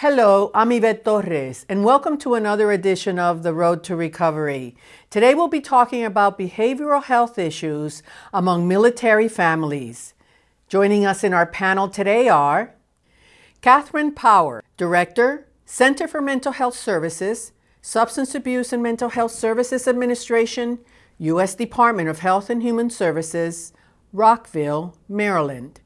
Hello, I'm Yvette Torres, and welcome to another edition of The Road to Recovery. Today we'll be talking about behavioral health issues among military families. Joining us in our panel today are Kathryn Power, Director, Center for Mental Health Services, Substance Abuse and Mental Health Services Administration, U.S. Department of Health and Human Services, Rockville, Maryland.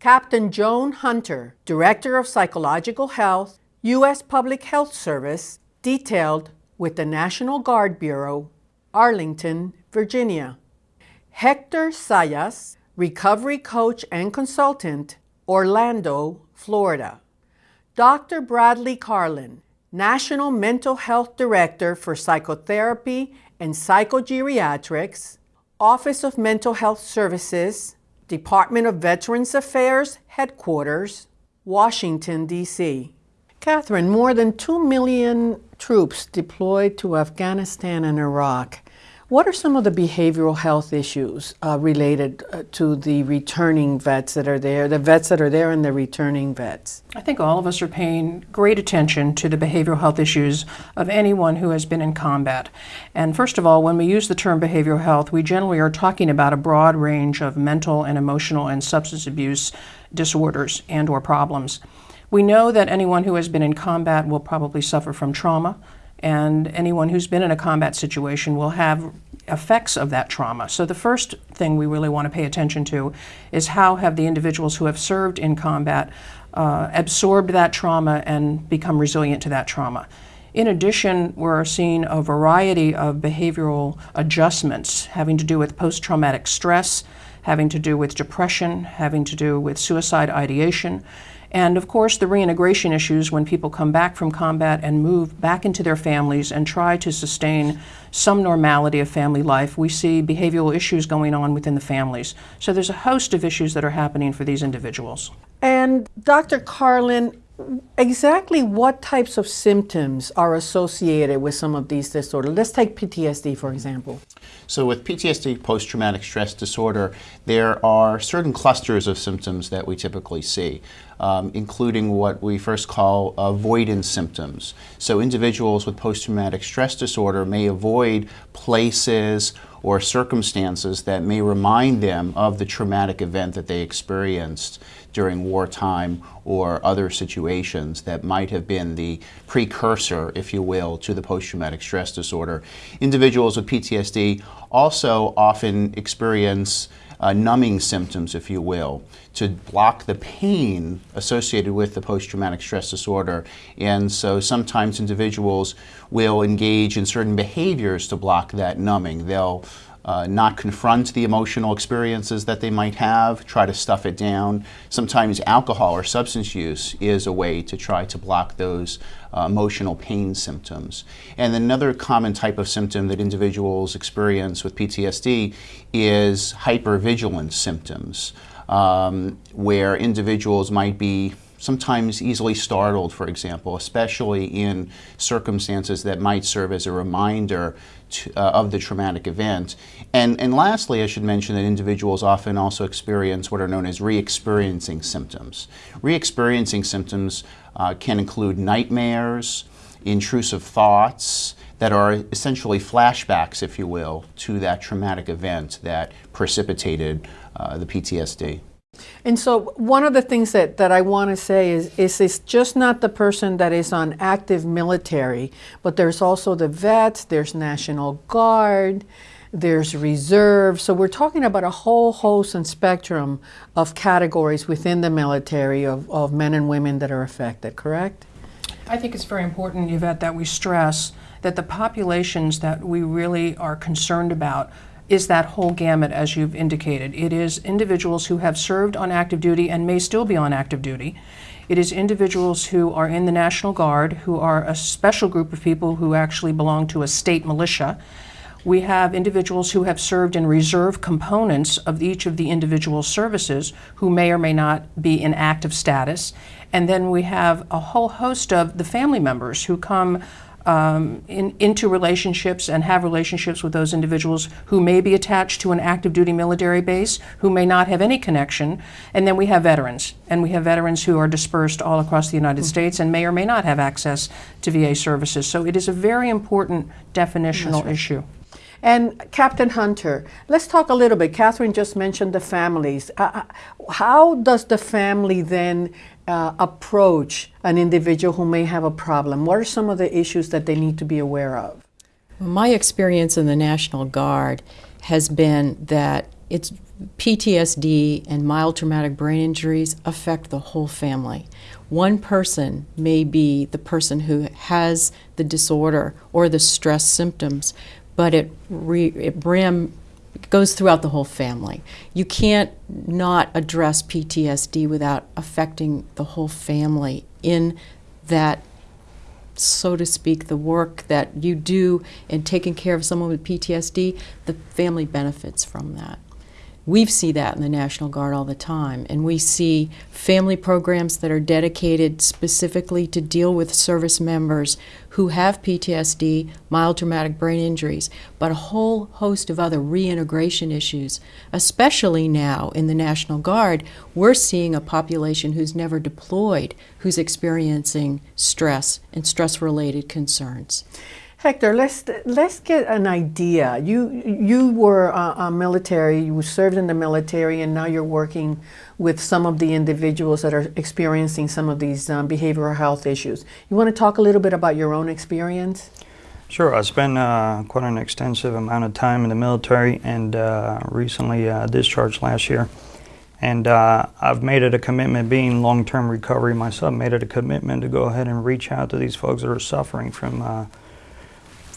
Captain Joan Hunter, Director of Psychological Health, U.S. Public Health Service, detailed with the National Guard Bureau, Arlington, Virginia. Hector Sayas, Recovery Coach and Consultant, Orlando, Florida. Dr. Bradley Karlin, National Mental Health Director for Psychotherapy and Psychogeriatrics, Office of Mental Health Services, Department of Veterans Affairs Headquarters, Washington, D.C. Catherine, more than 2 million troops deployed to Afghanistan and Iraq. What are some of the behavioral health issues uh, related uh, to the returning vets that are there, the vets that are there and the returning vets? I think all of us are paying great attention to the behavioral health issues of anyone who has been in combat. And first of all, when we use the term behavioral health, we generally are talking about a broad range of mental and emotional and substance abuse disorders and or problems. We know that anyone who has been in combat will probably suffer from trauma, and anyone who's been in a combat situation will have effects of that trauma. So the first thing we really want to pay attention to is how have the individuals who have served in combat uh, absorbed that trauma and become resilient to that trauma. In addition, we're seeing a variety of behavioral adjustments having to do with post-traumatic stress, having to do with depression, having to do with suicide ideation, and of course, the reintegration issues when people come back from combat and move back into their families and try to sustain some normality of family life, we see behavioral issues going on within the families. So there's a host of issues that are happening for these individuals. And Dr. Karlin, exactly what types of symptoms are associated with some of these disorders? Let's take PTSD, for example. So with PTSD, post-traumatic stress disorder, there are certain clusters of symptoms that we typically see, um, including what we first call avoidance symptoms. So individuals with post-traumatic stress disorder may avoid places or circumstances that may remind them of the traumatic event that they experienced during wartime or other situations that might have been the precursor, if you will, to the post-traumatic stress disorder. Individuals with PTSD also often experience uh, numbing symptoms, if you will, to block the pain associated with the post-traumatic stress disorder. And so sometimes individuals will engage in certain behaviors to block that numbing. They'll uh, not confront the emotional experiences that they might have, try to stuff it down. Sometimes alcohol or substance use is a way to try to block those uh, emotional pain symptoms. And another common type of symptom that individuals experience with PTSD is hypervigilance symptoms, um, where individuals might be sometimes easily startled, for example, especially in circumstances that might serve as a reminder to, uh, of the traumatic event. And, and lastly, I should mention that individuals often also experience what are known as re-experiencing symptoms. Re-experiencing symptoms uh, can include nightmares, intrusive thoughts, that are essentially flashbacks, if you will, to that traumatic event that precipitated uh, the PTSD. And so one of the things that, that I want to say is, is it's just not the person that is on active military, but there's also the vets, there's National Guard, there's reserve. So we're talking about a whole host and spectrum of categories within the military of, of men and women that are affected, correct? I think it's very important, Yvette, that we stress that the populations that we really are concerned about is that whole gamut, as you've indicated. It is individuals who have served on active duty and may still be on active duty. It is individuals who are in the National Guard, who are a special group of people who actually belong to a state militia. We have individuals who have served in reserve components of each of the individual services who may or may not be in active status. And then we have a whole host of the family members who come um, in, into relationships and have relationships with those individuals who may be attached to an active duty military base, who may not have any connection. And then we have veterans. And we have veterans who are dispersed all across the United mm-hmm. States and may or may not have access to VA services. So it is a very important definitional right. issue. And Captain Hunter, let's talk a little bit. Kathryn just mentioned the families. Uh, uh how does the family then uh, approach an individual who may have a problem? What are some of the issues that they need to be aware of? My experience in the National Guard has been that it's PTSD and mild traumatic brain injuries affect the whole family. One person may be the person who has the disorder or the stress symptoms, but it, re, it goes throughout the whole family. You can't not address PTSD without affecting the whole family in that, so to speak, the work that you do in taking care of someone with PTSD, the family benefits from that. We see that in the National Guard all the time, and we see family programs that are dedicated specifically to deal with service members who have PTSD, mild traumatic brain injuries, but a whole host of other reintegration issues. Especially now in the National Guard, we're seeing a population who's never deployed who's experiencing stress and stress related concerns. Hector, let's let's get an idea. You you were a, a, military. You served in the military, and now you're working with some of the individuals that are experiencing some of these um, behavioral health issues. You want to talk a little bit about your own experience? Sure. I spent uh, quite an extensive amount of time in the military, and uh, recently uh, discharged last year. And uh, I've made it a commitment, being long-term recovery myself, made it a commitment to go ahead and reach out to these folks that are suffering from uh,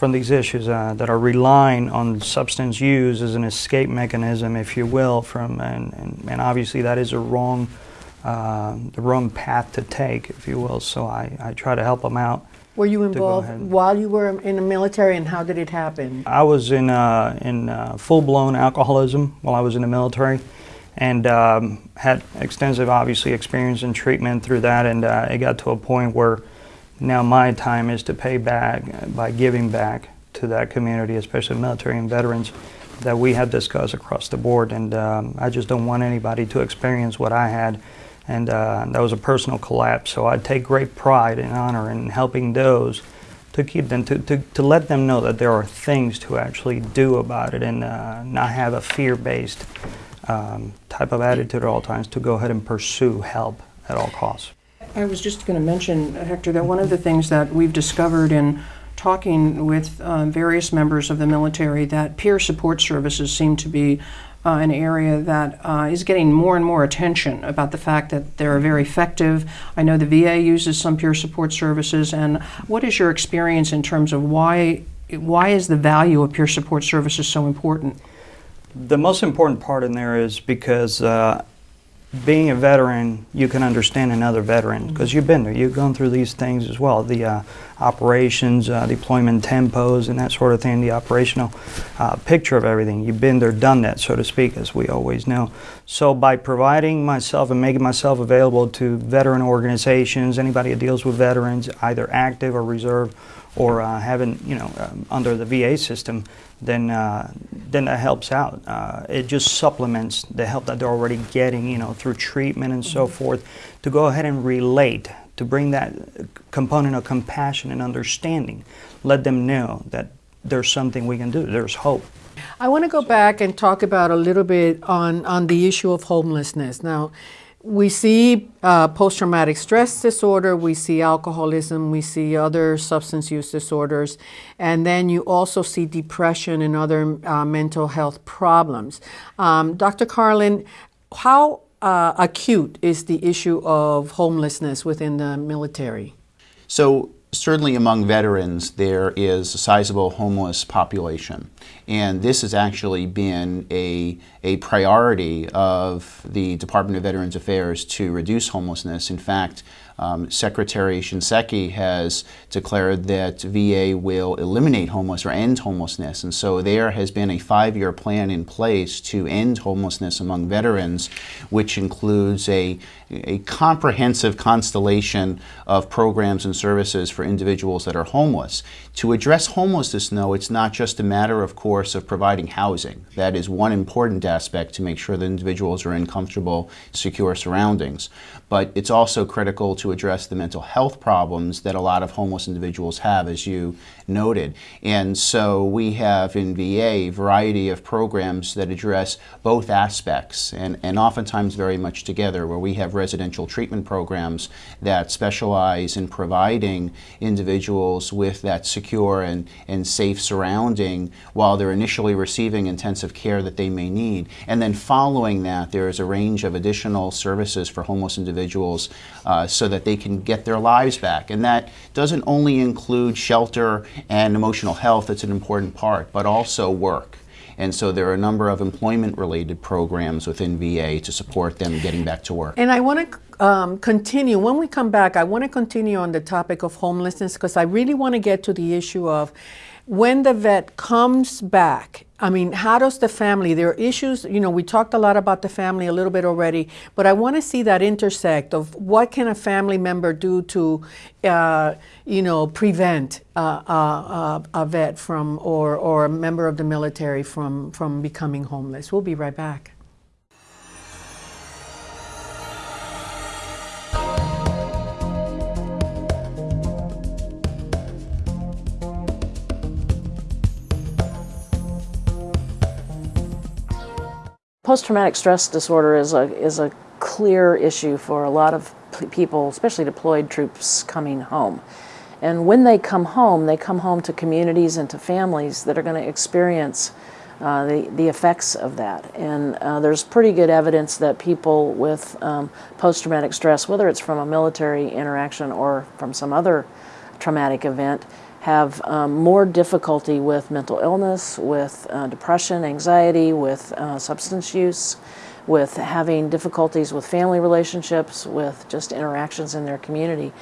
from these issues uh, that are relying on substance use as an escape mechanism, if you will, from and, and, and obviously that is a wrong uh, the wrong path to take, if you will. So I, I try to help them out. Were you involved while you were in the military, and how did it happen? I was in uh, in uh, full blown alcoholism while I was in the military, and um, had extensive, obviously, experience in treatment through that. And uh, it got to a point where now my time is to pay back by giving back to that community, especially military and veterans that we have discussed across the board. And um, I just don't want anybody to experience what I had. And uh, that was a personal collapse. So I take great pride and honor in helping those to keep them, to, to, to let them know that there are things to actually do about it and uh, not have a fear based um, type of attitude at all times to go ahead and pursue help at all costs. I was just going to mention, Hector, that one of the things that we've discovered in talking with uh, various members of the military that peer support services seem to be uh, an area that uh, is getting more and more attention about the fact that they're very effective. I know the VA uses some peer support services, and what is your experience in terms of why why is the value of peer support services so important? The most important part in there is because uh, being a veteran, you can understand another veteran because you've been there. You've gone through these things as well the uh, operations, uh, deployment tempos, and that sort of thing, the operational uh, picture of everything. You've been there, done that, so to speak, as we always know. So, by providing myself and making myself available to veteran organizations, anybody that deals with veterans, either active or reserve, or uh, having, you know, um, under the VA system, then uh, then that helps out. Uh, it just supplements the help that they're already getting, you know, through treatment and so mm-hmm. forth. To go ahead and relate, to bring that component of compassion and understanding, let them know that there's something we can do. There's hope. I want to go back and talk about a little bit on on the issue of homelessness now we see uh, post traumatic stress disorder, we see alcoholism, we see other substance use disorders, and then you also see depression and other uh, mental health problems. Um, Dr. Karlin, how uh, acute is the issue of homelessness within the military? So, certainly among veterans, there is a sizable homeless population. And this has actually been a, a priority of the Department of Veterans Affairs to reduce homelessness. In fact, um, Secretary Shinseki has declared that VA will eliminate homelessness or end homelessness. And so there has been a five year plan in place to end homelessness among veterans, which includes a, a comprehensive constellation of programs and services for individuals that are homeless. To address homelessness, no, it's not just a matter, of course, of providing housing. That is one important aspect to make sure that individuals are in comfortable, secure surroundings. But it's also critical to address the mental health problems that a lot of homeless individuals have, as you noted. And so we have in VA a variety of programs that address both aspects and, and oftentimes very much together, where we have residential treatment programs that specialize in providing individuals with that secure and, and safe surrounding while they're initially receiving intensive care that they may need. And then following that, there is a range of additional services for homeless individuals uh, so that they can get their lives back. And that doesn't only include shelter and emotional health, it's an important part, but also work. And so there are a number of employment related programs within VA to support them getting back to work. And I want to um, continue, when we come back, I want to continue on the topic of homelessness because I really want to get to the issue of when the vet comes back, I mean, how does the family, there are issues, you know, we talked a lot about the family a little bit already, but I want to see that intersect of what can a family member do to, uh, you know, prevent uh, uh, a vet from, or, or a member of the military from, from becoming homeless. We'll be right back. Post-traumatic stress disorder is a, is a clear issue for a lot of people, especially deployed troops coming home. And when they come home, they come home to communities and to families that are going to experience uh, the, the effects of that. And uh, there's pretty good evidence that people with um, post-traumatic stress, whether it's from a military interaction or from some other traumatic event, have um, more difficulty with mental illness, with uh, depression, anxiety, with uh, substance use, with having difficulties with family relationships, with just interactions in their community.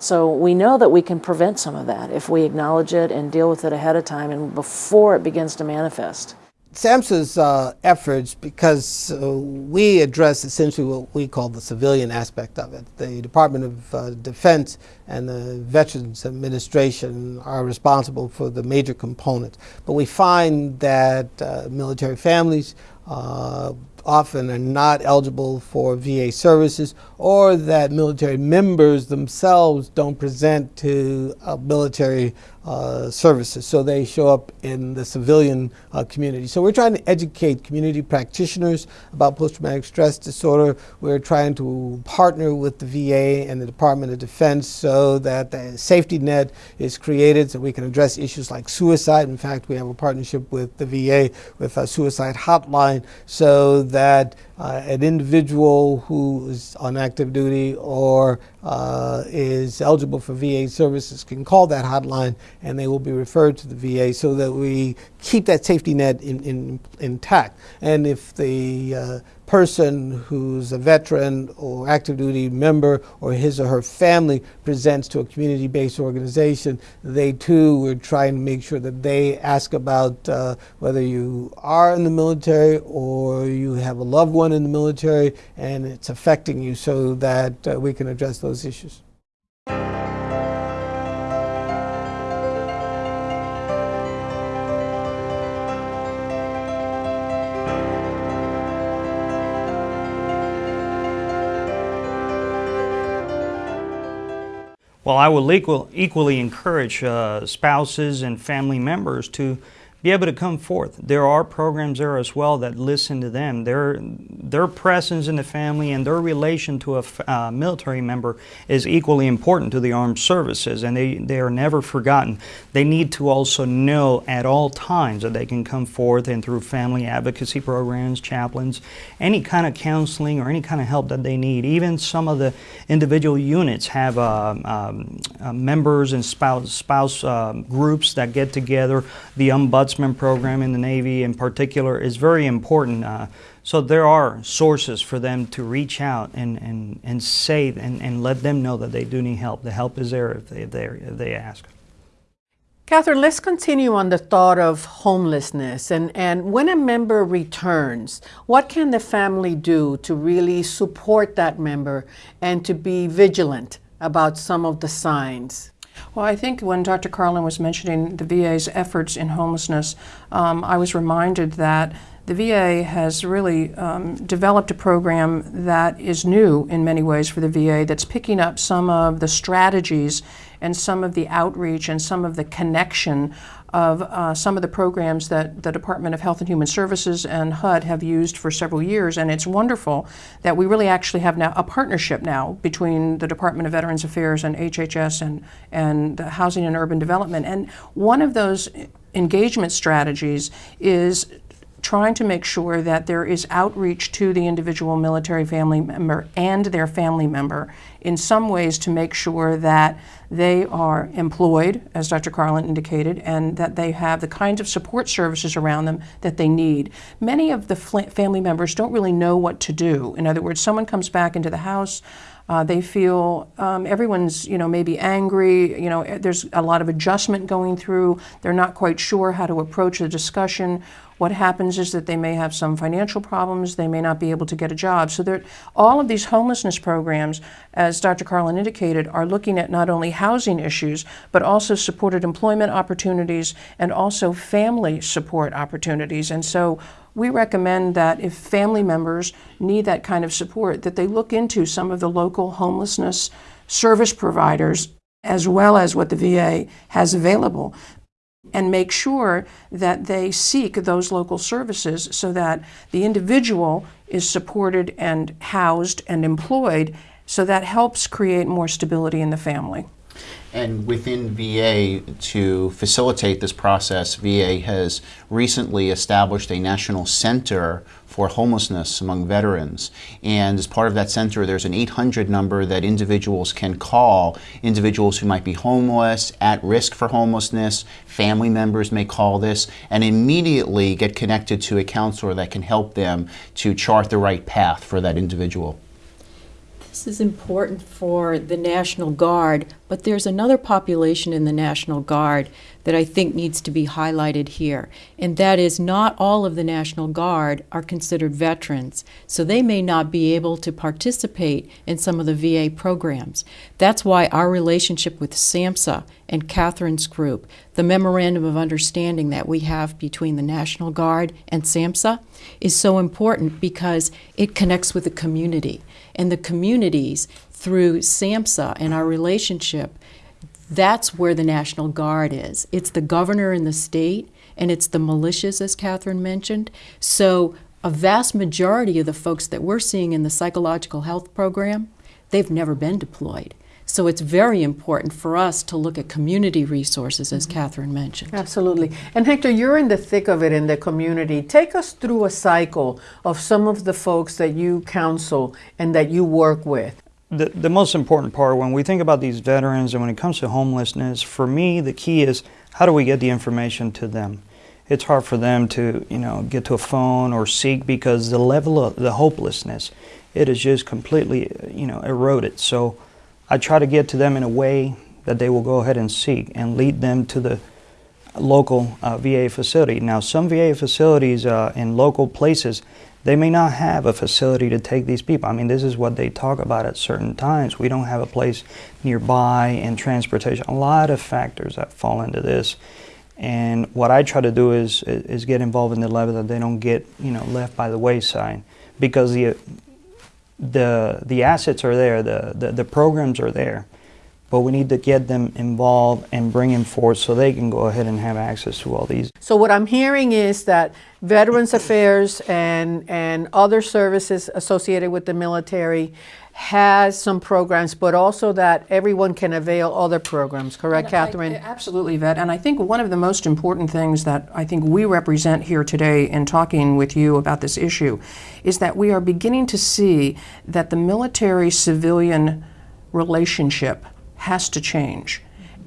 So we know that we can prevent some of that if we acknowledge it and deal with it ahead of time and before it begins to manifest. SAMHSA's uh, efforts, because uh, we address essentially what we call the civilian aspect of it. The Department of uh, Defense and the Veterans Administration are responsible for the major components. But we find that uh, military families uh, often are not eligible for VA services or that military members themselves don't present to uh, military uh, services. So they show up in the civilian uh, community. So we're trying to educate community practitioners about post-traumatic stress disorder. We're trying to partner with the VA and the Department of Defense so that the safety net is created so we can address issues like suicide. In fact, we have a partnership with the VA with a suicide hotline so that Uh, an individual who is on active duty or uh, is eligible for VA services can call that hotline and they will be referred to the VA so that we keep that safety net in, in, intact. And if the uh, person who's a veteran or active duty member or his or her family presents to a community based organization, they too would trying to make sure that they ask about uh, whether you are in the military or you have a loved one in the military and it's affecting you so that uh, we can address those issues. Well, I will equal, equally encourage uh, spouses and family members to be able to come forth. There are programs there as well that listen to them. Their, their presence in the family and their relation to a uh, military member is equally important to the armed services, and they, they are never forgotten. They need to also know at all times that they can come forth and through family advocacy programs, chaplains, any kind of counseling or any kind of help that they need. Even some of the individual units have uh, um, uh, members and spouse, spouse uh, groups that get together. The ombudsman Program in the Navy in particular is very important. Uh, so there are sources for them to reach out and, and, and say and, and let them know that they do need help. The help is there if they, if they, if they ask. Kathryn, let's continue on the thought of homelessness. And, and when a member returns, what can the family do to really support that member and to be vigilant about some of the signs? Well, I think when Dr. Karlin was mentioning the VA's efforts in homelessness, um, I was reminded that the VA has really um, developed a program that is new in many ways for the VA that's picking up some of the strategies and some of the outreach and some of the connection of uh, some of the programs that the Department of Health and Human Services and HUD have used for several years. And it's wonderful that we really actually have now a partnership now between the Department of Veterans Affairs and HHS and, and Housing and Urban Development. And one of those engagement strategies is trying to make sure that there is outreach to the individual military family member and their family member in some ways to make sure that they are employed, as Dr. Karlin indicated, and that they have the kinds of support services around them that they need. Many of the family members don't really know what to do. In other words, someone comes back into the house. Uh, they feel um, everyone's, you know, maybe angry. You know, there's a lot of adjustment going through. They're not quite sure how to approach the discussion. What happens is that they may have some financial problems, they may not be able to get a job. So there, all of these homelessness programs, as Dr. Karlin indicated, are looking at not only housing issues, but also supported employment opportunities and also family support opportunities. And so we recommend that if family members need that kind of support, that they look into some of the local homelessness service providers as well as what the VA has available and make sure that they seek those local services so that the individual is supported and housed and employed so that helps create more stability in the family. And within VA, to facilitate this process, VA has recently established a national center for homelessness among veterans. And as part of that center, there's an 800 number that individuals can call, individuals who might be homeless, at risk for homelessness, family members may call this, and immediately get connected to a counselor that can help them to chart the right path for that individual. This is important for the National Guard, but there's another population in the National Guard that I think needs to be highlighted here, and that is not all of the National Guard are considered veterans, so they may not be able to participate in some of the VA programs. That's why our relationship with SAMHSA and Kathryn's group, the memorandum of understanding that we have between the National Guard and SAMHSA, is so important because it connects with the community and the communities through SAMHSA and our relationship, that's where the National Guard is. It's the governor in the state, and it's the militias, as Kathryn mentioned. So, a vast majority of the folks that we're seeing in the psychological health program, they've never been deployed. So it's very important for us to look at community resources, as mm-hmm. Kathryn mentioned. Absolutely. And Hector, you're in the thick of it in the community. Take us through a cycle of some of the folks that you counsel and that you work with. The, the most important part when we think about these veterans and when it comes to homelessness, for me, the key is how do we get the information to them? It's hard for them to, you know, get to a phone or seek because the level of the hopelessness, it is just completely, you know, eroded. So I try to get to them in a way that they will go ahead and seek and lead them to the local uh, VA facility. Now, some VA facilities uh, in local places, they may not have a facility to take these people. I mean, this is what they talk about at certain times. We don't have a place nearby and transportation. A lot of factors that fall into this. And what I try to do is is get involved in the level that they don't get you know left by the wayside, because the the the assets are there, the, the, the programs are there, but we need to get them involved and bring them forth so they can go ahead and have access to all these. So what I'm hearing is that Veterans Affairs and and other services associated with the military has some programs, but also that everyone can avail other programs. Correct, Kathryn? I, absolutely, Yvette. And I think one of the most important things that I think we represent here today in talking with you about this issue is that we are beginning to see that the military civilian relationship has to change.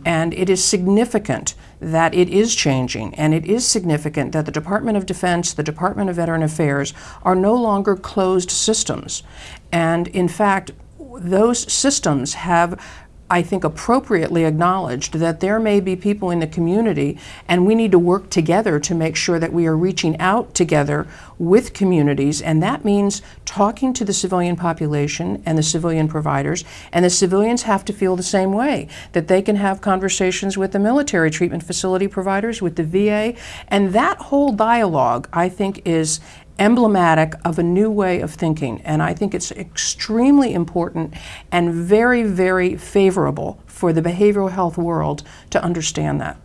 And it is significant that it is changing, and it is significant that the Department of Defense, the Department of Veteran Affairs are no longer closed systems. And in fact, those systems have I think, appropriately acknowledged that there may be people in the community, and we need to work together to make sure that we are reaching out together with communities, and that means talking to the civilian population and the civilian providers, and the civilians have to feel the same way that they can have conversations with the military treatment facility providers, with the VA, and that whole dialogue, I think, is emblematic of a new way of thinking. And I think it's extremely important and very, very favorable for the behavioral health world to understand that.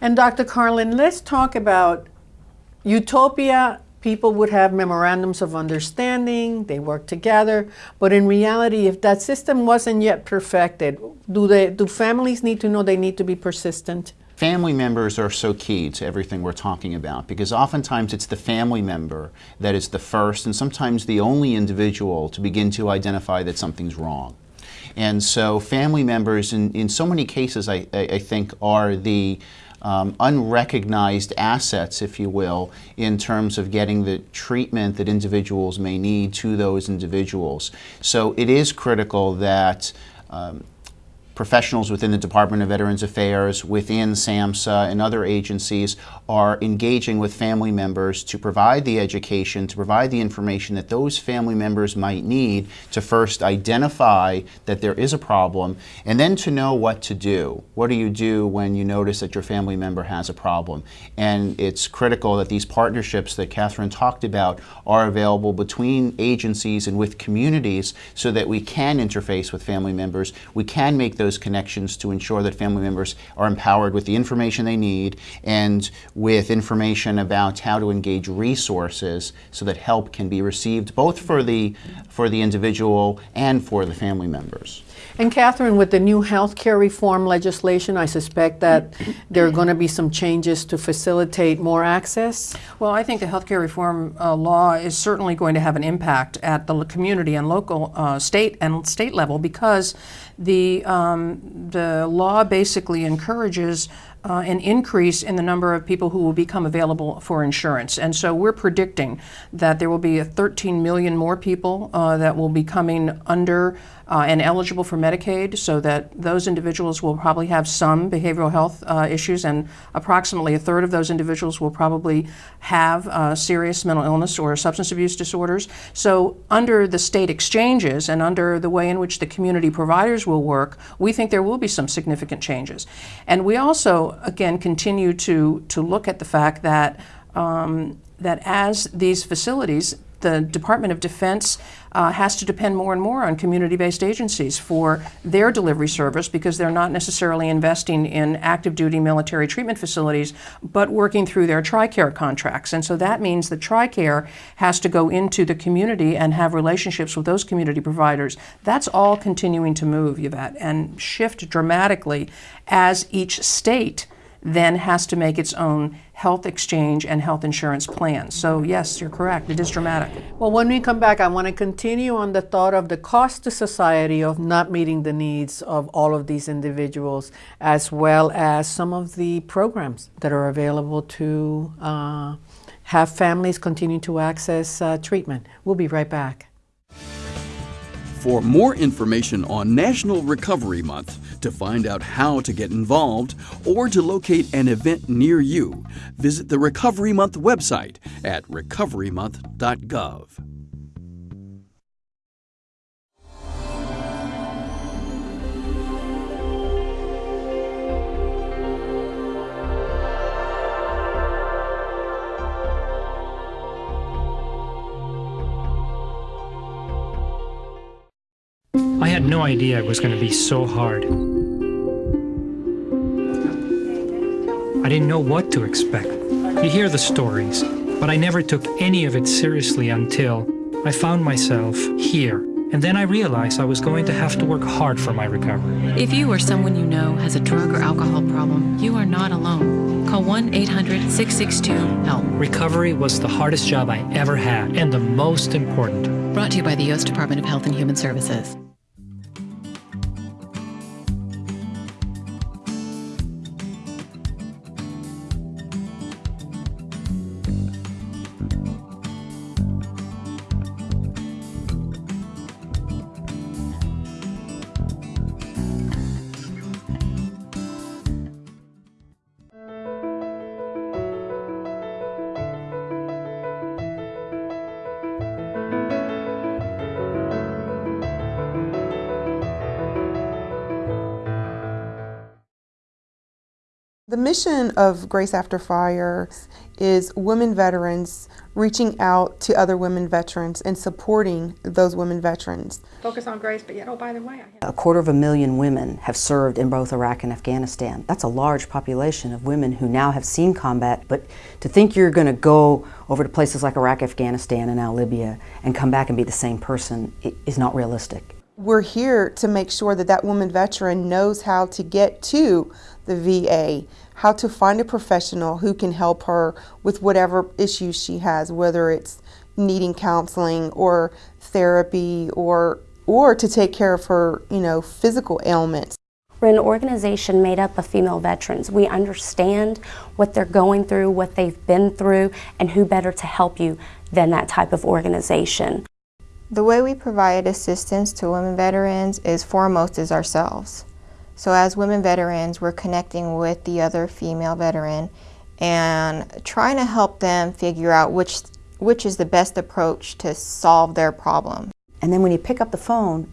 And Dr. Karlin, let's talk about utopia. People would have memorandums of understanding, they work together, but in reality, if that system wasn't yet perfected, do, they, do families need to know they need to be persistent? Family members are so key to everything we're talking about because oftentimes it's the family member that is the first and sometimes the only individual to begin to identify that something's wrong. And so family members in, in so many cases I, I, I think are the um, unrecognized assets, if you will, in terms of getting the treatment that individuals may need to those individuals. So it is critical that um, professionals within the Department of Veterans Affairs, within SAMHSA, and other agencies are engaging with family members to provide the education, to provide the information that those family members might need to first identify that there is a problem and then to know what to do. What do you do when you notice that your family member has a problem? And it's critical that these partnerships that Kathryn talked about are available between agencies and with communities so that we can interface with family members. We can make those connections to ensure that family members are empowered with the information they need and with information about how to engage resources so that help can be received both for the, for the individual and for the family members. And Kathryn, with the new health care reform legislation, I suspect that there are going to be some changes to facilitate more access. Well, I think the healthcare reform uh, law is certainly going to have an impact at the community and local, uh, state and state level because the um, the law basically encourages uh, an increase in the number of people who will become available for insurance. And so we're predicting that there will be 13 million more people uh, that will be coming under uh, and eligible for Medicaid, so that those individuals will probably have some behavioral health uh, issues, and approximately a third of those individuals will probably have uh, serious mental illness or substance abuse disorders. So, under the state exchanges and under the way in which the community providers will work, we think there will be some significant changes. And we also, again, continue to, to look at the fact that. Um, that as these facilities the Department of Defense uh, has to depend more and more on community based agencies for their delivery service because they're not necessarily investing in active duty military treatment facilities, but working through their TRICARE contracts. And so that means that TRICARE has to go into the community and have relationships with those community providers. That's all continuing to move, Yvette, and shift dramatically as each state then has to make its own health exchange and health insurance plan. So, yes, you're correct. It is dramatic. Well, when we come back, I want to continue on the thought of the cost to society of not meeting the needs of all of these individuals, as well as some of the programs that are available to uh, have families continue to access uh, treatment. We'll be right back. For more information on National Recovery Month, to find out how to get involved, or to locate an event near you, visit the Recovery Month website at recoverymonth.gov. had no idea it was going to be so hard. I didn't know what to expect. You hear the stories, but I never took any of it seriously until I found myself here. And then I realized I was going to have to work hard for my recovery. If you or someone you know has a drug or alcohol problem, you are not alone. Call 1 800 662 HELP. Recovery was the hardest job I ever had and the most important. Brought to you by the U.S. Department of Health and Human Services. Mission of Grace After Fire is women veterans reaching out to other women veterans and supporting those women veterans. Focus on Grace, but yet, oh, by the way, a quarter of a million women have served in both Iraq and Afghanistan. That's a large population of women who now have seen combat, but to think you're going to go over to places like Iraq, Afghanistan, and now Libya and come back and be the same person is not realistic. We're here to make sure that that woman veteran knows how to get to the VA, how to find a professional who can help her with whatever issues she has, whether it's needing counseling or therapy or or to take care of her, you know, physical ailments. We're an organization made up of female veterans. We understand what they're going through, what they've been through, and who better to help you than that type of organization. The way we provide assistance to women veterans is foremost is ourselves. So as women veterans, we're connecting with the other female veteran and trying to help them figure out which, which is the best approach to solve their problem. And then when you pick up the phone,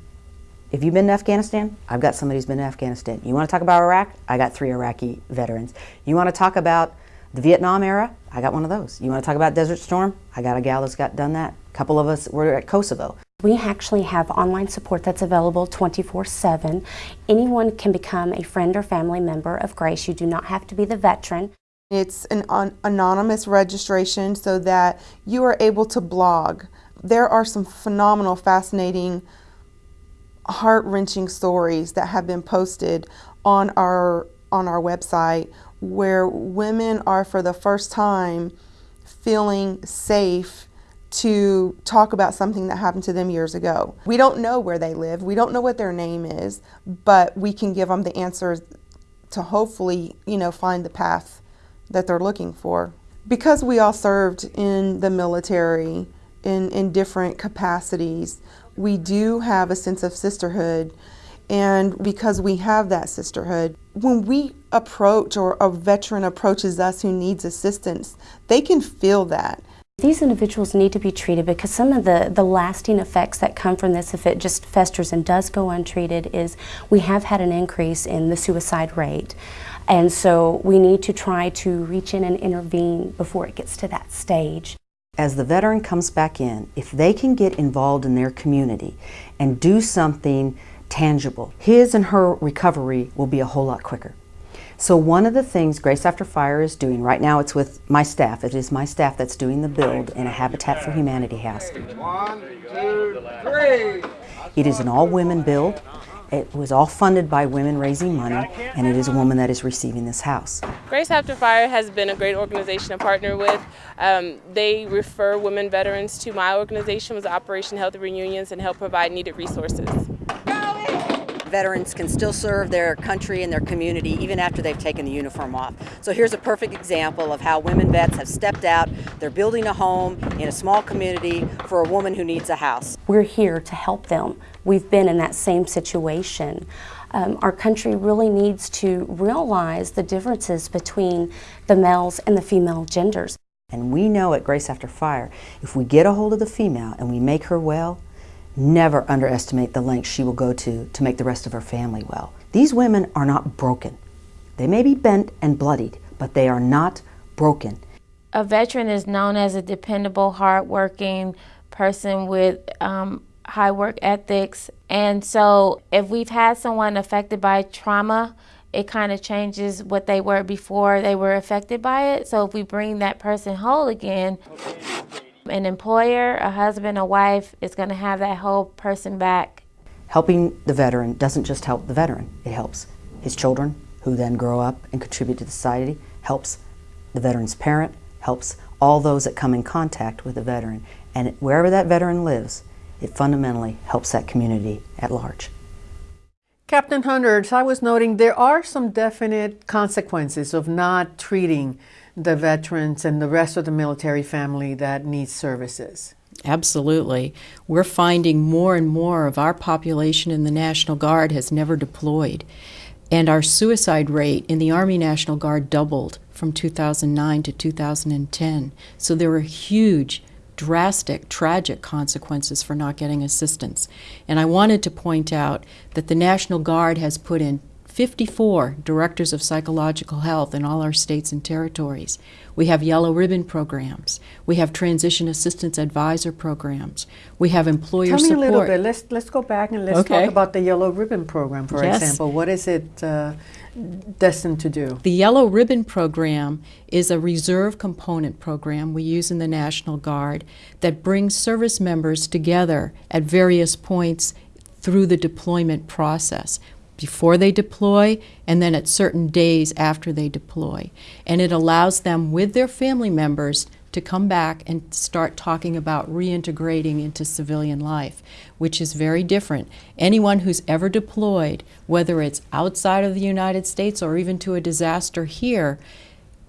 if you've been to Afghanistan, I've got somebody who's been to Afghanistan. You want to talk about Iraq? I got three Iraqi veterans. You want to talk about the Vietnam era? I got one of those. You want to talk about Desert Storm? I got a gal that's got done that. A couple of us were at Kosovo. We actually have online support that's available 24-7. Anyone can become a friend or family member of Grace. You do not have to be the veteran. It's an anonymous registration so that you are able to blog. There are some phenomenal, fascinating, heart-wrenching stories that have been posted on our on our website where women are for the first time feeling safe to talk about something that happened to them years ago. We don't know where they live, we don't know what their name is, but we can give them the answers to hopefully, you know, find the path that they're looking for. Because we all served in the military in, in different capacities, we do have a sense of sisterhood and because we have that sisterhood, when we approach or a veteran approaches us who needs assistance, they can feel that. These individuals need to be treated because some of the, the lasting effects that come from this, if it just festers and does go untreated, is we have had an increase in the suicide rate. And so we need to try to reach in and intervene before it gets to that stage. As the veteran comes back in, if they can get involved in their community and do something tangible. His and her recovery will be a whole lot quicker. So one of the things Grace After Fire is doing, right now it's with my staff, it is my staff that's doing the build in a Habitat for Humanity house. One, two, three. It is an all-women build. It was all funded by women raising money, and it is a woman that is receiving this house. Grace After Fire has been a great organization to partner with. Um, they refer women veterans to my organization, was Operation Healthy Reunions, and help provide needed resources veterans can still serve their country and their community even after they've taken the uniform off. So here's a perfect example of how women vets have stepped out. They're building a home in a small community for a woman who needs a house. We're here to help them. We've been in that same situation. Um, our country really needs to realize the differences between the males and the female genders. And we know at Grace After Fire, if we get a hold of the female and we make her well, never underestimate the lengths she will go to to make the rest of her family well. These women are not broken. They may be bent and bloodied, but they are not broken. A veteran is known as a dependable, hardworking person with um, high work ethics. And so if we've had someone affected by trauma, it kind of changes what they were before they were affected by it. So if we bring that person whole again, an employer, a husband, a wife is going to have that whole person back. Helping the veteran doesn't just help the veteran, it helps his children, who then grow up and contribute to society, helps the veteran's parent, helps all those that come in contact with the veteran. And wherever that veteran lives, it fundamentally helps that community at large. Captain Hunter, I was noting there are some definite consequences of not treating the veterans and the rest of the military family that needs services. Absolutely. We're finding more and more of our population in the National Guard has never deployed. And our suicide rate in the Army National Guard doubled from 2009 to 2010. So there were huge, drastic, tragic consequences for not getting assistance. And I wanted to point out that the National Guard has put in 54 directors of psychological health in all our states and territories. We have yellow ribbon programs. We have transition assistance advisor programs. We have employer Tell me support. a little bit. Let's let's go back and let's Okay. talk about the yellow ribbon program, for Yes. example. What is it uh, destined to do? The Yellow Ribbon Program is a reserve component program we use in the National Guard that brings service members together at various points through the deployment process before they deploy and then at certain days after they deploy. And it allows them with their family members to come back and start talking about reintegrating into civilian life, which is very different. Anyone who's ever deployed, whether it's outside of the United States or even to a disaster here,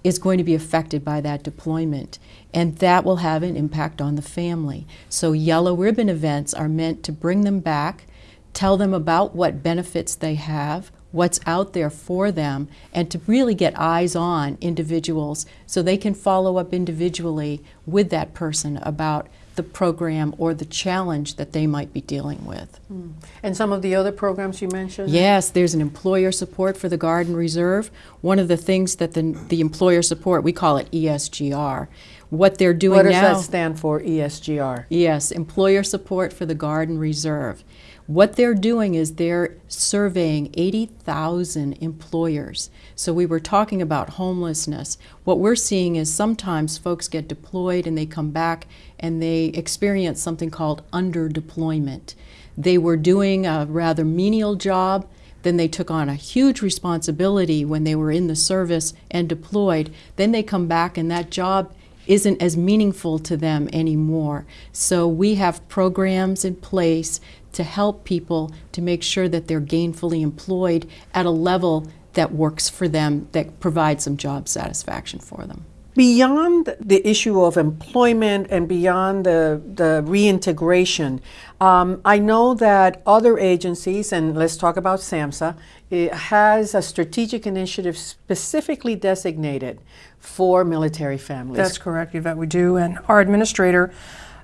is going to be affected by that deployment. And that will have an impact on the family. So, yellow ribbon events are meant to bring them back, tell them about what benefits they have, what's out there for them, and to really get eyes on individuals so they can follow up individually with that person about the program or the challenge that they might be dealing with. Hmm. And some of the other programs you mentioned? Yes, there's an employer support for the Guard and Reserve. One of the things that the, the employer support, we call it ESGR. What they're doing now. What does now. that stand for, ESGR? Yes, employer support for the Guard and Reserve. What they're doing is they're surveying 80,000 employers. So we were talking about homelessness. What we're seeing is sometimes folks get deployed and they come back and they experience something called underdeployment. They were doing a rather menial job, then they took on a huge responsibility when they were in the service and deployed. Then they come back and that job isn't as meaningful to them anymore. So we have programs in place to help people to make sure that they're gainfully employed at a level that works for them, that provides some job satisfaction for them. Beyond the issue of employment and beyond the, the reintegration, um, I know that other agencies, and let's talk about SAMHSA, it has a strategic initiative specifically designated for military families. That's correct, Yvette. We do. And our administrator,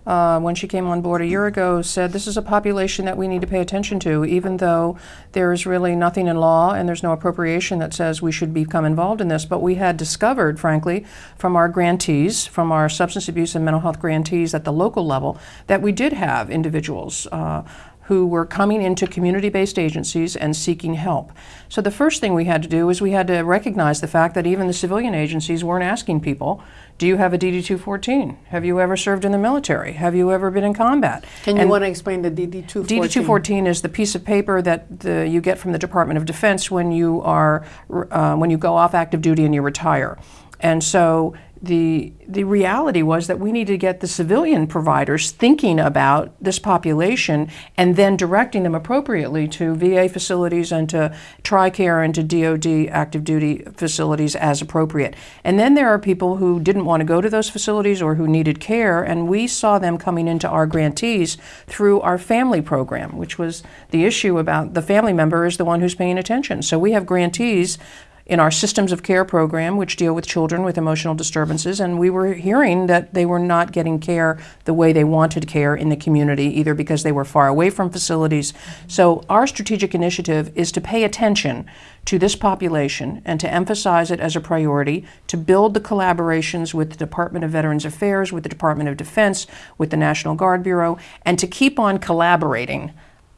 uh, when she came on board a year ago, said this is a population that we need to pay attention to, even though there is really nothing in law and there's no appropriation that says we should become involved in this. But we had discovered, frankly, from our grantees, from our substance abuse and mental health grantees at the local level, that we did have individuals. Uh, who were coming into community based agencies and seeking help. So, the first thing we had to do was we had to recognize the fact that even the civilian agencies weren't asking people, Do you have a DD 214? Have you ever served in the military? Have you ever been in combat? Can you And want to explain the DD 214? DD 214 is the piece of paper that the, you get from the Department of Defense when you are uh, when you go off active duty and you retire. And so the the reality was that we needed to get the civilian providers thinking about this population and then directing them appropriately to VA facilities and to TRICARE and to DoD active duty facilities as appropriate. And then there are people who didn't want to go to those facilities or who needed care, and we saw them coming into our grantees through our family program, which was the issue about the family member is the one who's paying attention. So we have grantees in our systems of care program, which deal with children with emotional disturbances, and we were hearing that they were not getting care the way they wanted care in the community, either because they were far away from facilities. So, our strategic initiative is to pay attention to this population and to emphasize it as a priority, to build the collaborations with the Department of Veterans Affairs, with the Department of Defense, with the National Guard Bureau, and to keep on collaborating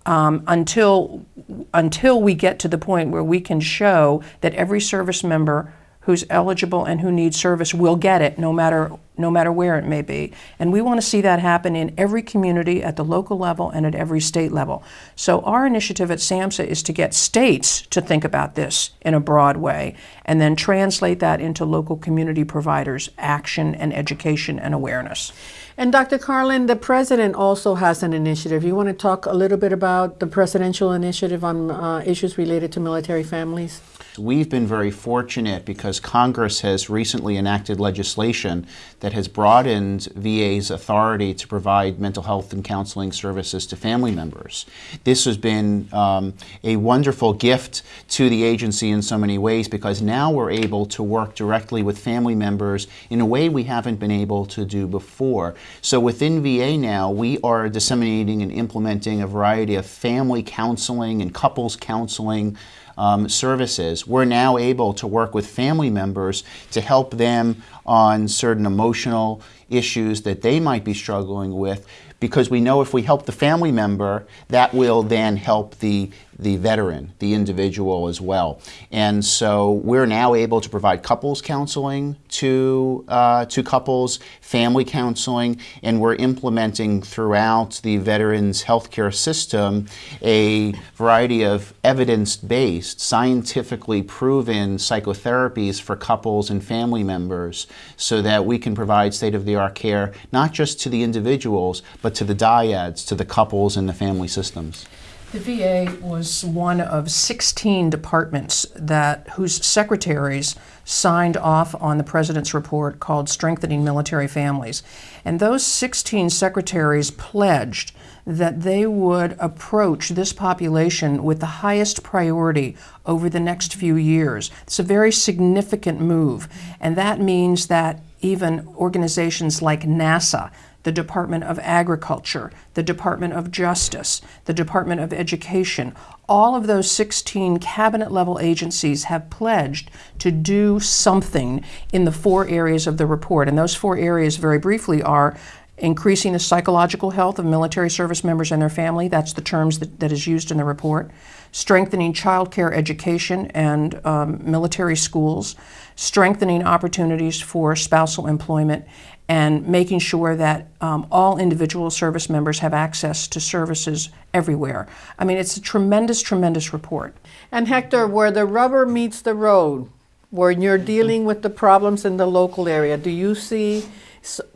um, until until we get to the point where we can show that every service member who's eligible and who needs service will get it no matter no matter where it may be. And we want to see that happen in every community at the local level and at every state level. So our initiative at SAMHSA is to get states to think about this in a broad way and then translate that into local community providers action and education and awareness And Dr. Karlin, the president also has an initiative. You want to talk a little bit about the presidential initiative on uh, issues related to military families? We've been very fortunate because Congress has recently enacted legislation that has broadened VA's authority to provide mental health and counseling services to family members. This has been um, a wonderful gift to the agency in so many ways because now we're able to work directly with family members in a way we haven't been able to do before. So within VA now, we are disseminating and implementing a variety of family counseling and couples counseling um, services, we're now able to work with family members to help them on certain emotional issues that they might be struggling with because we know if we help the family member, that will then help the, the veteran, the individual as well. And so we're now able to provide couples counseling to, uh, to couples, family counseling, and we're implementing throughout the veterans healthcare system a variety of evidence-based, scientifically proven psychotherapies for couples and family members so that we can provide state-of-the-art care not just to the individuals, but to the dyads, to the couples and the family systems. The VA was one of 16 departments that whose secretaries signed off on the president's report called Strengthening Military Families. And those 16 secretaries pledged that they would approach this population with the highest priority over the next few years. It's a very significant move, and that means that even organizations like NASA the Department of Agriculture, the Department of Justice, the Department of Education. All of those 16 cabinet level agencies have pledged to do something in the four areas of the report. And those four areas, very briefly, are increasing the psychological health of military service members and their family. That's the terms that, that is used in the report. Strengthening child care education and um, military schools. Strengthening opportunities for spousal employment and making sure that um, all individual service members have access to services everywhere. I mean, it's a tremendous, tremendous report. And Hector, where the rubber meets the road, where you're dealing with the problems in the local area, do you see,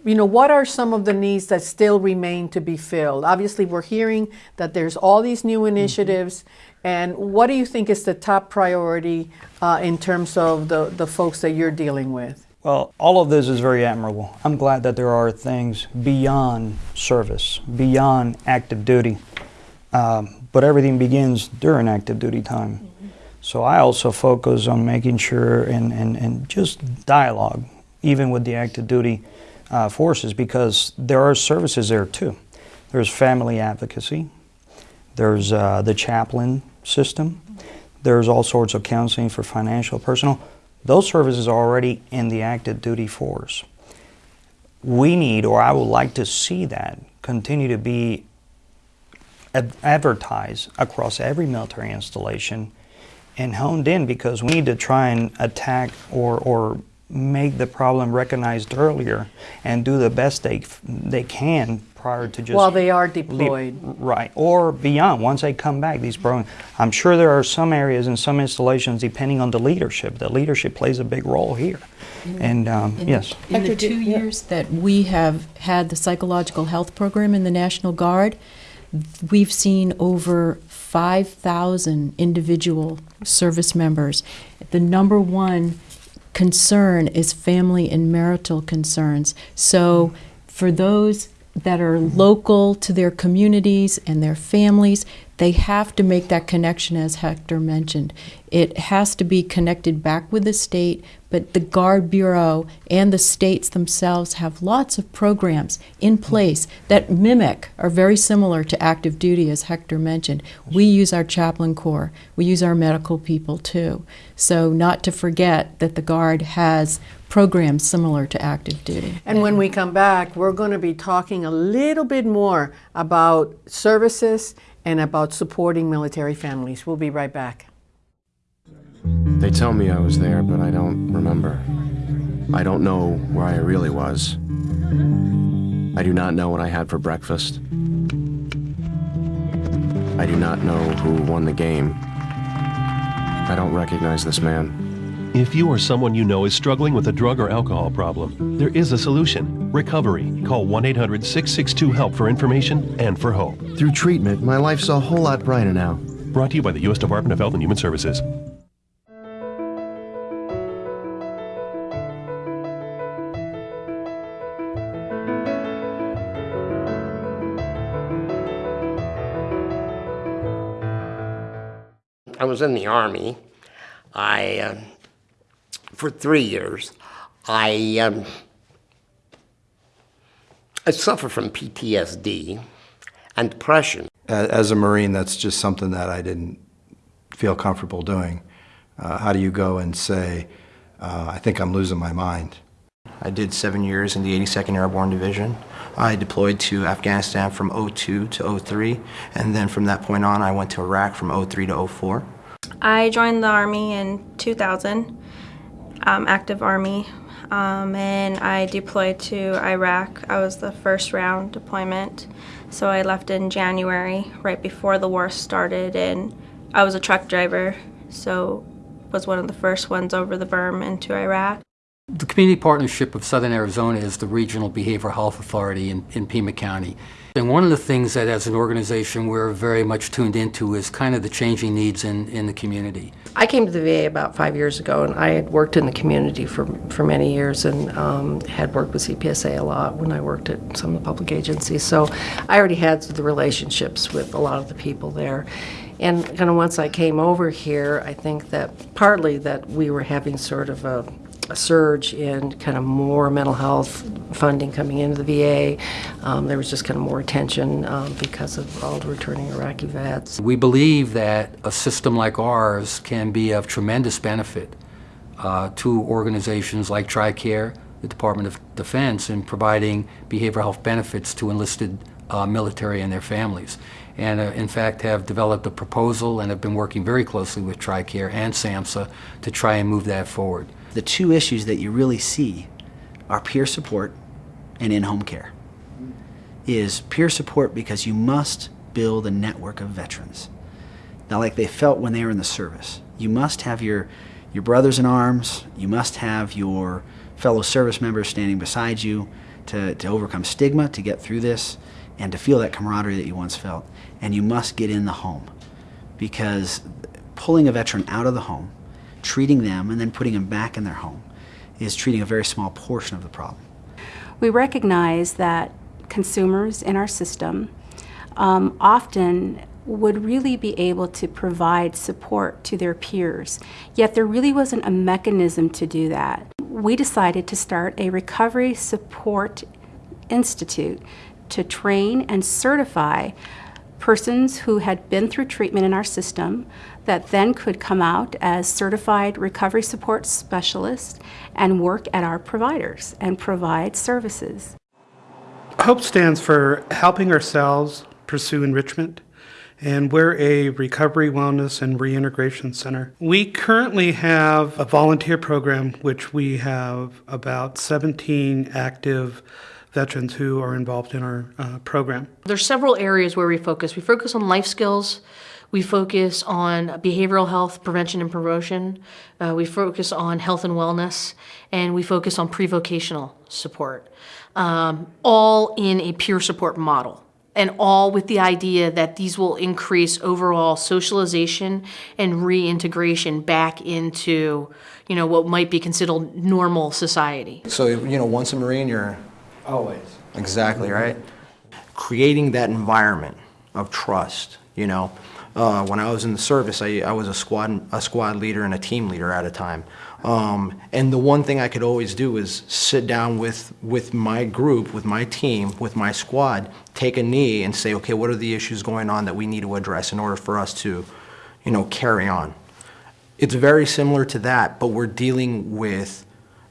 you know, what are some of the needs that still remain to be filled? Obviously, we're hearing that there's all these new mm-hmm. initiatives. Mm-hmm. And what do you think is the top priority uh, in terms of the, the folks that you're dealing with? Well, all of this is very admirable. I'm glad that there are things beyond service, beyond active duty. Um, but everything begins during active duty time. Mm-hmm. So I also focus on making sure and, and, and just dialogue, even with the active duty uh, forces, because there are services there too. There's family advocacy, there's uh, the chaplain system, there's all sorts of counseling for financial, personal. Those services are already in the active duty force. We need, or I would like to see that continue to be advertised across every military installation and honed in because we need to try and attack or, or make the problem recognized earlier and do the best they, they can prior to just while they are deployed. Right. Or beyond once they come back these programs i'm sure there are some areas and some installations depending on the leadership the leadership plays a big role here. And um, in, yes. in the two years that we have had the psychological health program in the national guard we've seen over 5000 individual service members. The number one concern is family and marital concerns. So for those that are local to their communities and their families, they have to make that connection, as Hector mentioned. It has to be connected back with the state, but the Guard Bureau and the states themselves have lots of programs in place that mimic, are very similar to active duty, as Hector mentioned. We use our chaplain corps, we use our medical people too. So, not to forget that the Guard has programs similar to active duty. And when we come back, we're going to be talking a little bit more about services and about supporting military families. We'll be right back. They tell me I was there, but I don't remember. I don't know where I really was. I do not know what I had for breakfast. I do not know who won the game. I don't recognize this man. If you or someone you know is struggling with a drug or alcohol problem, there is a solution recovery. Call 1 800 662 HELP for information and for hope. Through treatment, my life's a whole lot brighter now. Brought to you by the U.S. Department of Health and Human Services. I was in the Army. I uh, for three years, I, um, I suffer from PTSD and depression. As a Marine, that's just something that I didn't feel comfortable doing. Uh, how do you go and say, uh, I think I'm losing my mind? I did seven years in the 82nd Airborne Division. I deployed to Afghanistan from 02 to 03, and then from that point on, I went to Iraq from 03 to 04. I joined the Army in 2000, um, active Army, um, and I deployed to Iraq. I was the first round deployment, so I left in January, right before the war started, and I was a truck driver, so was one of the first ones over the berm into Iraq. The Community Partnership of Southern Arizona is the regional behavioral health authority in, in Pima County. And one of the things that as an organization we're very much tuned into is kind of the changing needs in, in the community. I came to the VA about five years ago and I had worked in the community for, for many years and um, had worked with CPSA a lot when I worked at some of the public agencies. So I already had the relationships with a lot of the people there. And kind of once I came over here, I think that partly that we were having sort of a a surge in kind of more mental health funding coming into the VA. Um, there was just kind of more attention um, because of all the returning Iraqi vets. We believe that a system like ours can be of tremendous benefit uh, to organizations like TRICARE, the Department of Defense, in providing behavioral health benefits to enlisted uh, military and their families. And uh, in fact have developed a proposal and have been working very closely with TRICARE and SAMHSA to try and move that forward the two issues that you really see are peer support and in-home care. Is peer support because you must build a network of veterans. Now like they felt when they were in the service. You must have your, your brothers in arms, you must have your fellow service members standing beside you to, to overcome stigma, to get through this, and to feel that camaraderie that you once felt. And you must get in the home because pulling a veteran out of the home treating them and then putting them back in their home is treating a very small portion of the problem. We recognize that consumers in our system um, often would really be able to provide support to their peers, yet there really wasn't a mechanism to do that. We decided to start a Recovery Support Institute to train and certify persons who had been through treatment in our system, that then could come out as certified recovery support specialists and work at our providers and provide services. HOPE stands for Helping Ourselves Pursue Enrichment, and we're a recovery, wellness, and reintegration center. We currently have a volunteer program which we have about 17 active veterans who are involved in our uh, program. There's several areas where we focus. We focus on life skills, we focus on behavioral health prevention and promotion. Uh, we focus on health and wellness, and we focus on pre-vocational support, um, all in a peer support model and all with the idea that these will increase overall socialization and reintegration back into, you know, what might be considered normal society. So, you know, once a Marine, you're always. Exactly, right? Creating that environment of trust, you know, uh, when I was in the service, I, I was a squad, a squad leader and a team leader at a time. Um, and the one thing I could always do is sit down with, with my group, with my team, with my squad, take a knee and say, okay, what are the issues going on that we need to address in order for us to, you know, carry on. It's very similar to that, but we're dealing with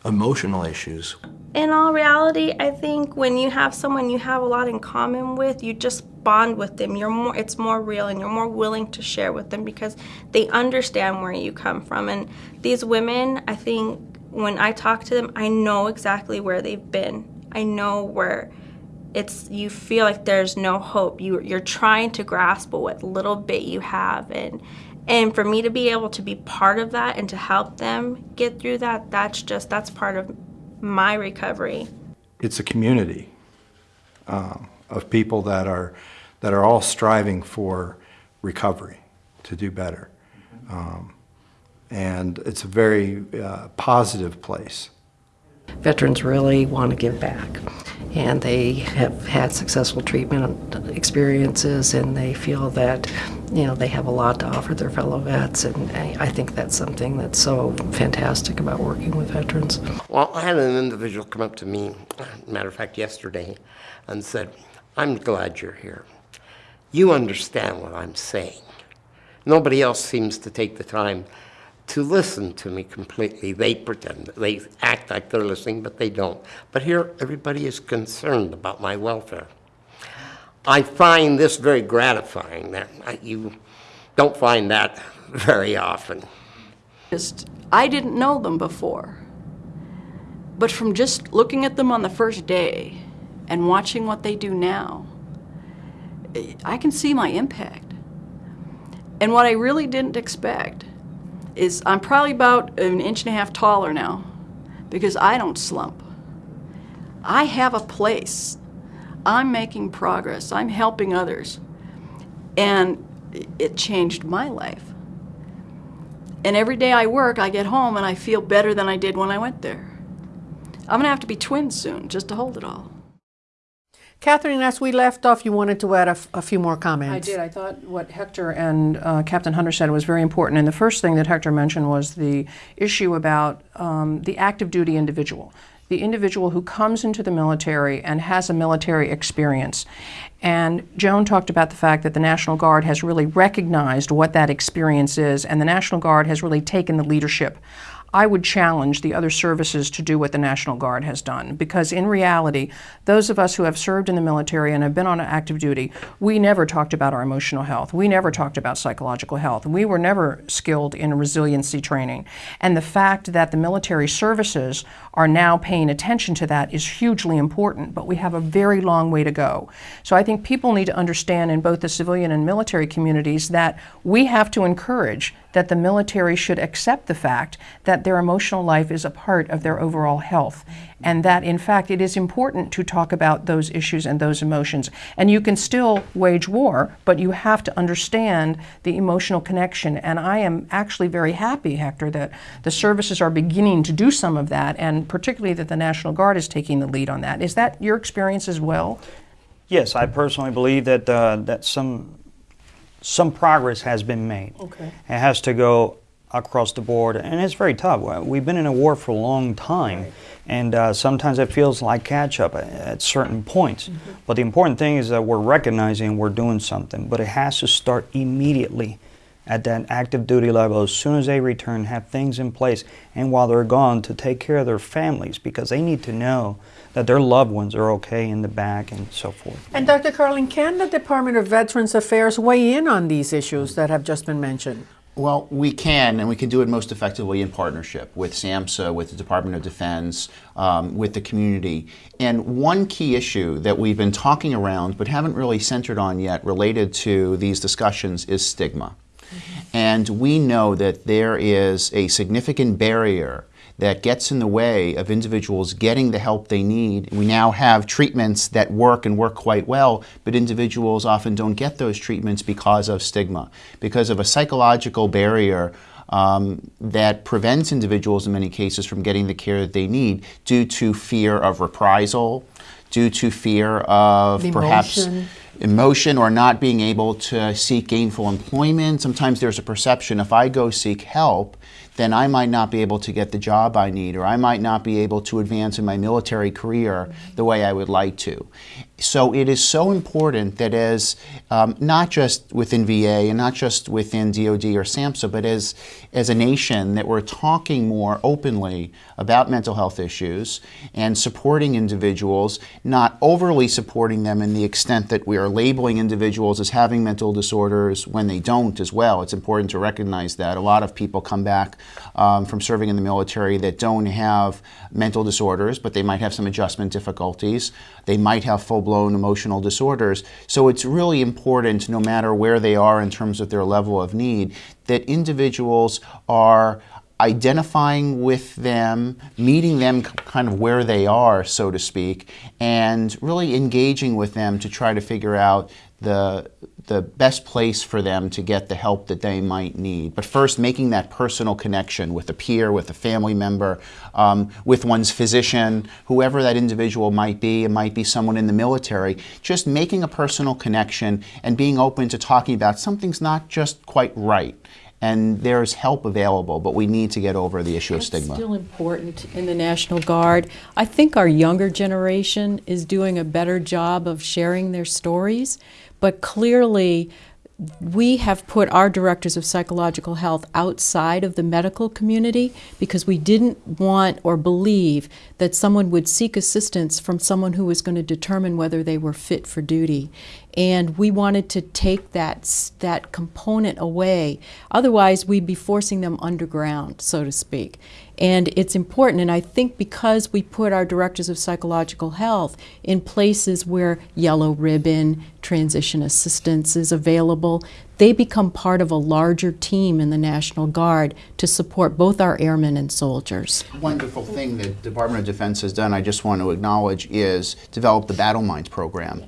emotional issues. In all reality, I think when you have someone you have a lot in common with, you just bond with them. You're more it's more real and you're more willing to share with them because they understand where you come from. And these women, I think when I talk to them, I know exactly where they've been. I know where it's you feel like there's no hope. You you're trying to grasp what little bit you have and and for me to be able to be part of that and to help them get through that, that's just, that's part of my recovery. It's a community um, of people that are, that are all striving for recovery, to do better. Um, and it's a very uh, positive place. Veterans really want to give back and they have had successful treatment experiences and they feel that you know they have a lot to offer their fellow vets and I think that's something that's so fantastic about working with veterans. Well, I had an individual come up to me, matter of fact yesterday, and said, I'm glad you're here. You understand what I'm saying. Nobody else seems to take the time to listen to me completely. They pretend, they act like they're listening, but they don't. But here, everybody is concerned about my welfare. I find this very gratifying that you don't find that very often. Just, I didn't know them before. But from just looking at them on the first day and watching what they do now, eh, I can see my impact. And what I really didn't expect is I'm probably about an inch and a half taller now because I don't slump. I have a place. I'm making progress. I'm helping others. And it changed my life. And every day I work, I get home and I feel better than I did when I went there. I'm going to have to be twins soon just to hold it all. Kathryn, as we left off, you wanted to add a, few more comments. I did. I thought what Hector and uh, Captain Hunter said was very important. And the first thing that Hector mentioned was the issue about um, the active duty individual the individual who comes into the military and has a military experience. And Joan talked about the fact that the National Guard has really recognized what that experience is, and the National Guard has really taken the leadership I would challenge the other services to do what the National Guard has done because in reality, those of us who have served in the military and have been on active duty, we never talked about our emotional health. We never talked about psychological health. We were never skilled in resiliency training. And the fact that the military services are now paying attention to that is hugely important, but we have a very long way to go. So I think people need to understand in both the civilian and military communities that we have to encourage that the military should accept the fact that their emotional life is a part of their overall health. And that, in fact, it is important to talk about those issues and those emotions. And you can still wage war, but you have to understand the emotional connection. And I am actually very happy, Hector, that the services are beginning to do some of that, and particularly that the National Guard is taking the lead on that. Is that your experience as well? Yes, I personally believe that uh, that some some progress has been made. Okay. It has to go across the board, and it's very tough. We've been in a war for a long time, right. and uh, sometimes it feels like catch up at, at certain points. Mm-hmm. But the important thing is that we're recognizing we're doing something, but it has to start immediately at that active duty level as soon as they return, have things in place, and while they're gone, to take care of their families because they need to know that their loved ones are okay in the back and so forth. And Dr. Karlin, can the Department of Veterans Affairs weigh in on these issues that have just been mentioned? Well, we can, and we can do it most effectively in partnership with SAMHSA, with the Department of Defense, um, with the community. And one key issue that we've been talking around but haven't really centered on yet related to these discussions is stigma. And we know that there is a significant barrier that gets in the way of individuals getting the help they need. We now have treatments that work and work quite well, but individuals often don't get those treatments because of stigma, because of a psychological barrier um, that prevents individuals in many cases from getting the care that they need due to fear of reprisal, due to fear of emotion. perhaps emotion or not being able to seek gainful employment. Sometimes there's a perception if I go seek help, then I might not be able to get the job I need, or I might not be able to advance in my military career the way I would like to. So it is so important that as um, not just within VA and not just within DoD or SAMHSA, but as as a nation that we're talking more openly about mental health issues and supporting individuals, not overly supporting them in the extent that we are labeling individuals as having mental disorders when they don't as well. It's important to recognize that a lot of people come back um, from serving in the military that don't have mental disorders, but they might have some adjustment difficulties. They might have full blown emotional disorders. So it's really important, no matter where they are in terms of their level of need, that individuals are identifying with them, meeting them kind of where they are, so to speak, and really engaging with them to try to figure out the the best place for them to get the help that they might need. But first, making that personal connection with a peer, with a family member, um, with one's physician, whoever that individual might be. It might be someone in the military. Just making a personal connection and being open to talking about something's not just quite right and there's help available, but we need to get over the issue That's of stigma. still important in the National Guard. I think our younger generation is doing a better job of sharing their stories, but clearly we have put our directors of psychological health outside of the medical community because we didn't want or believe that someone would seek assistance from someone who was going to determine whether they were fit for duty. And we wanted to take that, that component away. Otherwise, we'd be forcing them underground, so to speak. And it's important, and I think because we put our directors of psychological health in places where yellow ribbon, transition assistance is available, they become part of a larger team in the National Guard to support both our airmen and soldiers. Wonderful thing that the Department of Defense has done, I just want to acknowledge, is develop the Battleminds program.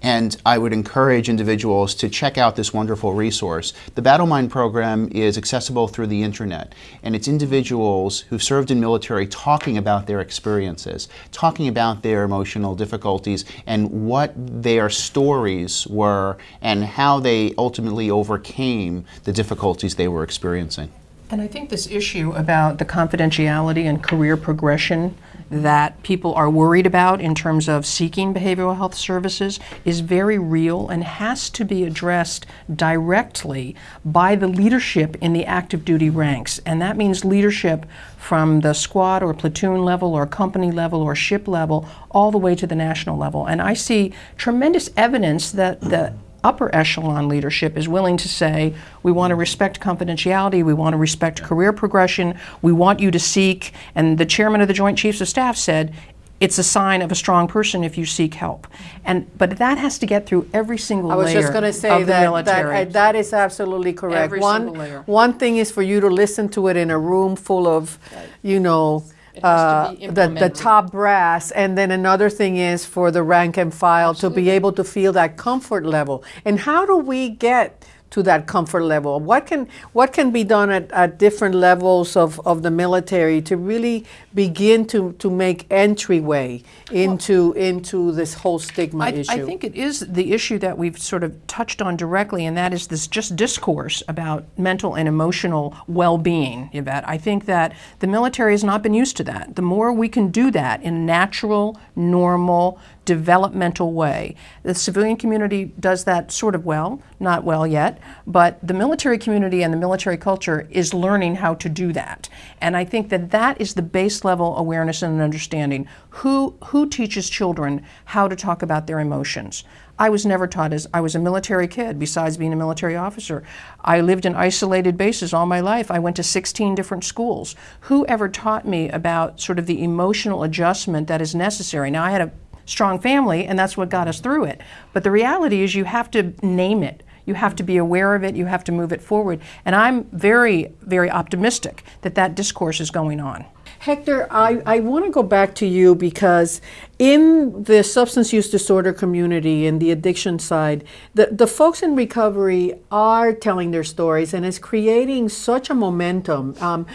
And I would encourage individuals to check out this wonderful resource. The Battlemind program is accessible through the internet, and it's individuals who've served in military talking about their experiences, talking about their emotional difficulties, and what their stories were, and how they ultimately overcame the difficulties they were experiencing. And I think this issue about the confidentiality and career progression that people are worried about in terms of seeking behavioral health services is very real and has to be addressed directly by the leadership in the active duty ranks. And that means leadership from the squad or platoon level or company level or ship level all the way to the national level. And I see tremendous evidence that the upper echelon leadership is willing to say, we want to respect confidentiality, we want to respect career progression, we want you to seek, and the chairman of the Joint Chiefs of Staff said, it's a sign of a strong person if you seek help. And but that has to get through every single I was layer just going to say of the that, that, that is absolutely correct. Every one, single layer. one thing is for you to listen to it in a room full of, you know, uh, the, the top brass, and then another thing is for the rank and file to be able to feel that comfort level. And how do we get to that comfort level? What can what can be done at, at different levels of, of the military to really begin to, to make entryway into into this whole stigma I, issue? I think it is the issue that we've sort of touched on directly, and that is this just discourse about mental and emotional well-being, Yvette. I think that the military has not been used to that. The more we can do that in a natural, normal, developmental way. The civilian community does that sort of well, not well yet, but the military community and the military culture is learning how to do that. And I think that that is the base level awareness and understanding. Who, who teaches children how to talk about their emotions? I was never taught as I was a military kid, besides being a military officer. I lived in isolated bases all my life. I went to 16 different schools. Who ever taught me about sort of the emotional adjustment that is necessary? Now, I had a strong family, and that's what got us through it. But the reality is, you have to name it. You have to be aware of it. You have to move it forward. And I'm very, very optimistic that that discourse is going on. Hector, I, I want to go back to you because in the substance use disorder community and the addiction side, the, the folks in recovery are telling their stories and it's creating such a momentum. Um,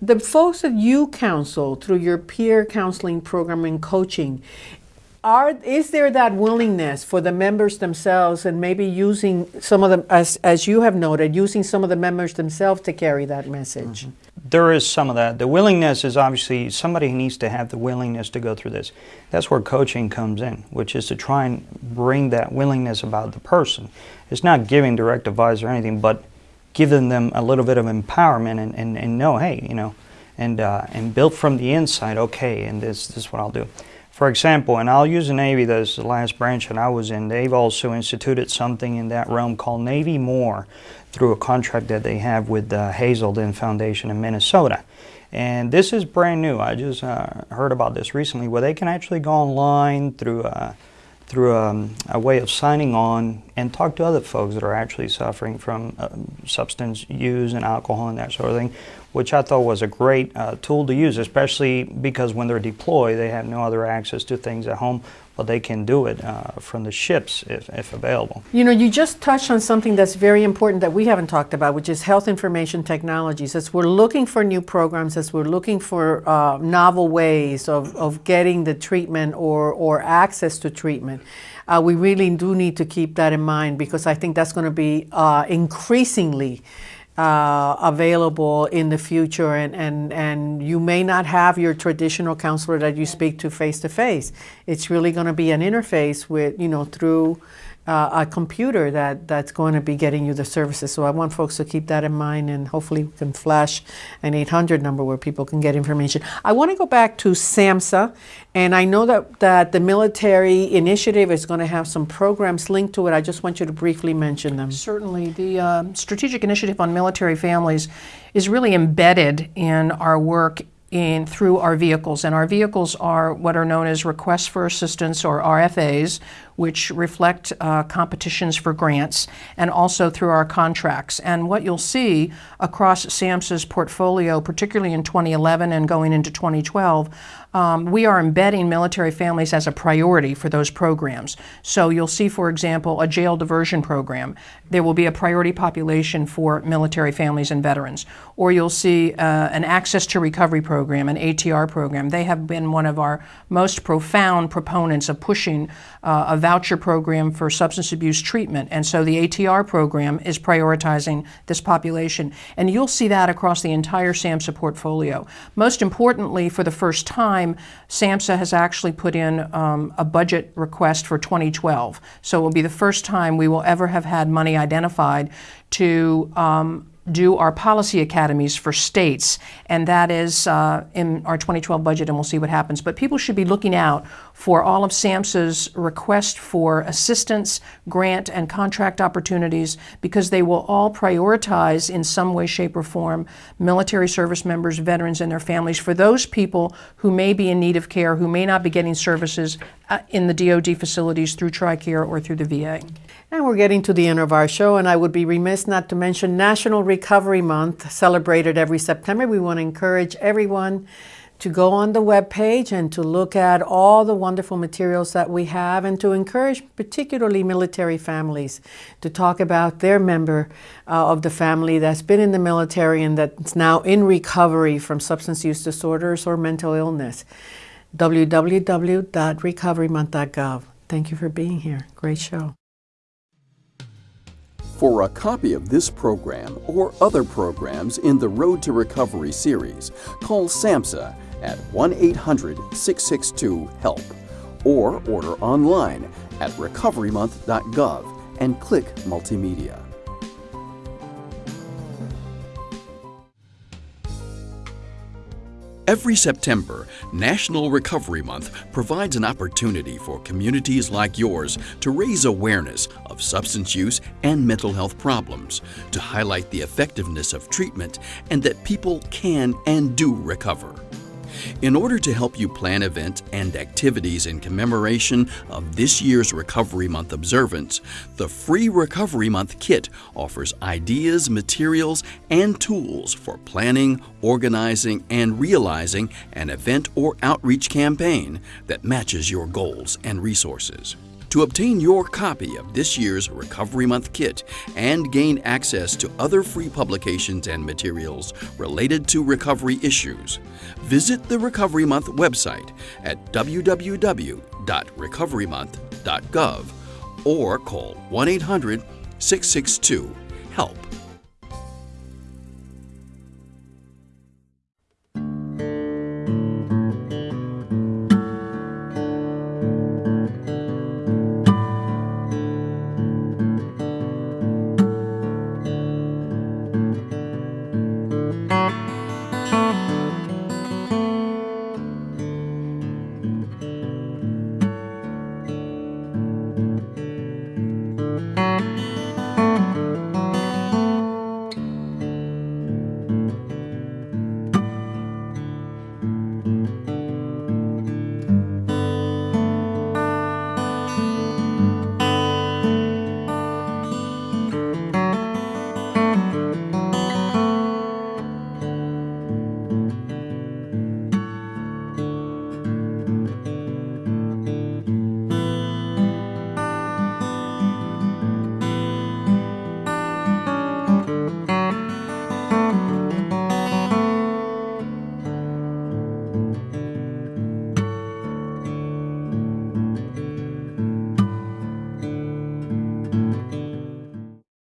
the folks that you counsel through your peer counseling program and coaching, are is there that willingness for the members themselves and maybe using some of them as as you have noted using some of the members themselves to carry that message There is some of that. The willingness is obviously somebody needs to have the willingness to go through this. That's where coaching comes in, which is to try and bring that willingness about the person. It's not giving direct advice or anything, but giving them a little bit of empowerment and, and, and know, hey, you know, and, uh, and build from the inside, okay, and this, this is what I'll do. For example, and I'll use the Navy, that's the last branch that I was in, they've also instituted something in that realm called Navy More through a contract that they have with the Hazelden Foundation in Minnesota. And this is brand new. I just uh, heard about this recently where they can actually go online through, uh, through um, a way of signing on and talk to other folks that are actually suffering from uh, substance use and alcohol and that sort of thing, which I thought was a great uh, tool to use, especially because when they're deployed, they have no other access to things at home, but they can do it uh, from the ships if, if available. You know, you just touched on something that's very important that we haven't talked about, which is health information technologies. As we're looking for new programs, as we're looking for uh, novel ways of, of getting the treatment or, or access to treatment, uh, we really do need to keep that in mind because I think that's going to be uh, increasingly uh, available in the future and, and, and you may not have your traditional counselor that you speak to face to face. It's really going to be an interface with, you know, through uh, a computer that, that's going to be getting you the services. So I want folks to keep that in mind and hopefully we can flash an 800 number where people can get information. I want to go back to SAMHSA and I know that, that the military initiative is going to have some programs linked to it. I just want you to briefly mention them. Certainly. The uh, Strategic Initiative on Military Families is really embedded in our work in through our vehicles. And our vehicles are what are known as requests for assistance or RFAs, which reflect uh, competitions for grants, and also through our contracts. And what you'll see across SAMHSA's portfolio, particularly in 2011 and going into 2012, um, we are embedding military families as a priority for those programs. So you'll see, for example, a jail diversion program. There will be a priority population for military families and veterans. Or you'll see uh, an access to recovery program, an ATR program. They have been one of our most profound proponents of pushing uh, a voucher program for substance abuse treatment. And so the ATR program is prioritizing this population. And you'll see that across the entire SAMHSA portfolio. Most importantly, for the first time, SAMHSA has actually put in um, a budget request for 2012. So it will be the first time we will ever have had money identified to um, do our policy academies for states, and that is uh, in our 2012 budget, and we'll see what happens. But people should be looking out for all of SAMHSA's request for assistance, grant, and contract opportunities because they will all prioritize in some way, shape, or form military service members, veterans, and their families for those people who may be in need of care, who may not be getting services uh, in the DoD facilities through TRICARE or through the VA. And we're getting to the end of our show, and I would be remiss not to mention National Recovery Month, celebrated every September. We want to encourage everyone to go on the web page and to look at all the wonderful materials that we have, and to encourage particularly military families to talk about their member uh, of the family that's been in the military and that's now in recovery from substance use disorders or mental illness. www.recoverymonth.gov. Thank you for being here. Great show. For a copy of this program or other programs in the Road to Recovery series, call SAMHSA at 1 800 662 HELP or order online at recoverymonth.gov and click Multimedia. Every September, National Recovery Month provides an opportunity for communities like yours to raise awareness of substance use and mental health problems, to highlight the effectiveness of treatment, and that people can and do recover. In order to help you plan events and activities in commemoration of this year's Recovery Month observance, the free Recovery Month kit offers ideas, materials, and tools for planning, organizing, and realizing an event or outreach campaign that matches your goals and resources. To obtain your copy of this year's Recovery Month kit and gain access to other free publications and materials related to recovery issues, visit the Recovery Month website at www.recoverymonth.gov or call 1 800 662